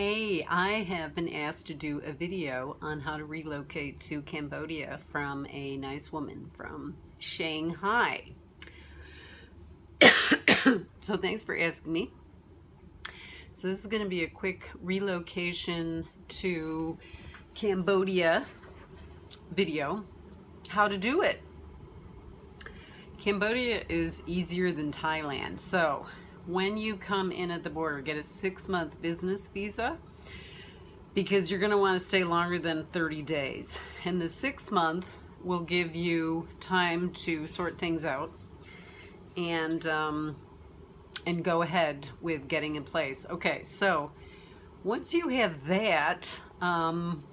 Hey, I have been asked to do a video on how to relocate to Cambodia from a nice woman from Shanghai. so thanks for asking me. So this is going to be a quick relocation to Cambodia video. How to do it. Cambodia is easier than Thailand. So when you come in at the border, get a six month business visa because you're going to want to stay longer than 30 days. And the six month will give you time to sort things out and um, and go ahead with getting in place. Okay, so once you have that, um,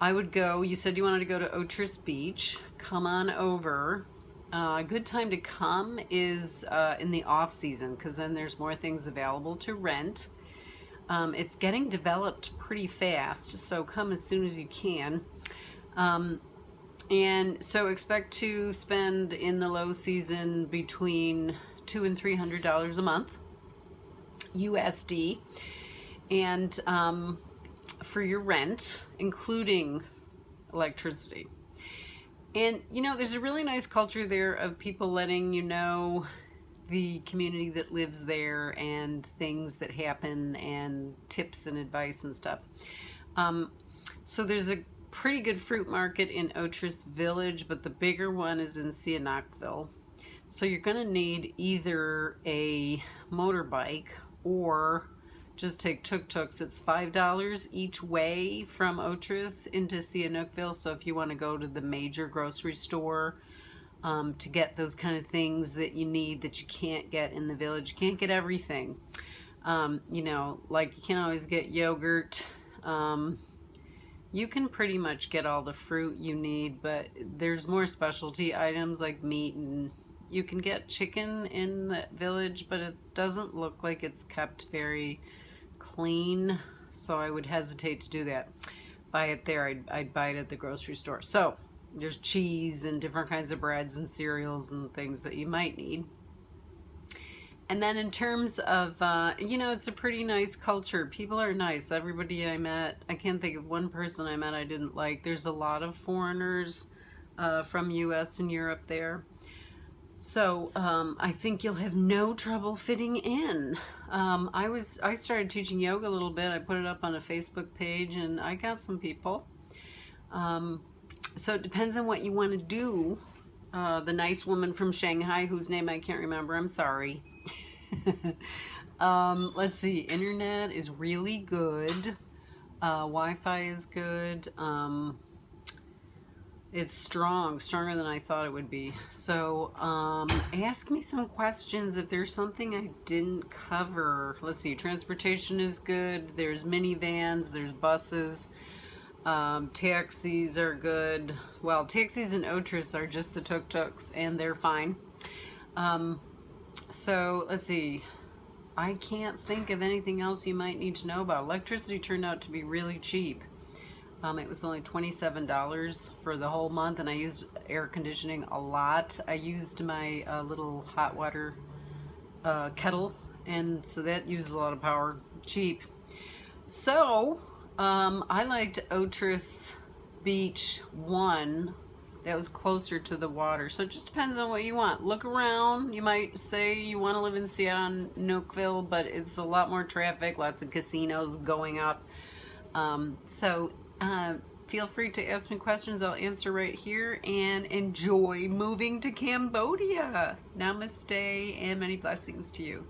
I would go, you said you wanted to go to Otres Beach, come on over uh, a good time to come is uh, in the off season because then there's more things available to rent. Um, it's getting developed pretty fast, so come as soon as you can. Um, and so expect to spend in the low season between two and three hundred dollars a month USD, and um, for your rent, including electricity. And you know, there's a really nice culture there of people letting you know the community that lives there and things that happen and tips and advice and stuff. Um, so there's a pretty good fruit market in Otres Village, but the bigger one is in Sihanoukville. So you're going to need either a motorbike or just take tuk-tuks. It's $5 each way from Otres into Sihanoukville. So if you want to go to the major grocery store um, to get those kind of things that you need that you can't get in the village, you can't get everything. Um, you know, like you can't always get yogurt. Um, you can pretty much get all the fruit you need, but there's more specialty items like meat and you can get chicken in the village, but it doesn't look like it's kept very clean, so I would hesitate to do that. Buy it there, I'd, I'd buy it at the grocery store. So there's cheese and different kinds of breads and cereals and things that you might need. And then in terms of, uh, you know, it's a pretty nice culture. People are nice. Everybody I met, I can't think of one person I met I didn't like. There's a lot of foreigners uh, from U.S. and Europe there. So um, I think you'll have no trouble fitting in. Um, I was I started teaching yoga a little bit. I put it up on a Facebook page and I got some people. Um, so it depends on what you want to do. Uh, the nice woman from Shanghai, whose name I can't remember, I'm sorry. Um, let's see, internet is really good. Uh, Wi-Fi is good. It's strong, stronger than I thought it would be. So um, ask me some questions if there's something I didn't cover. Let's see, transportation is good. There's minivans, there's buses. Um, taxis are good. Well, taxis and Otres are just the tuk-tuks and they're fine. Um, so let's see. I can't think of anything else you might need to know about. Electricity turned out to be really cheap. Um, it was only $27 for the whole month and I used air conditioning a lot. I used my uh, little hot water uh, kettle and so that uses a lot of power, cheap. So um, I liked Otres Beach 1 that was closer to the water. So it just depends on what you want. Look around. You might say you want to live in Sihanoukville, but it's a lot more traffic, lots of casinos going up. Um, so uh, feel free to ask me questions. I'll answer right here and enjoy moving to Cambodia. Namaste and many blessings to you.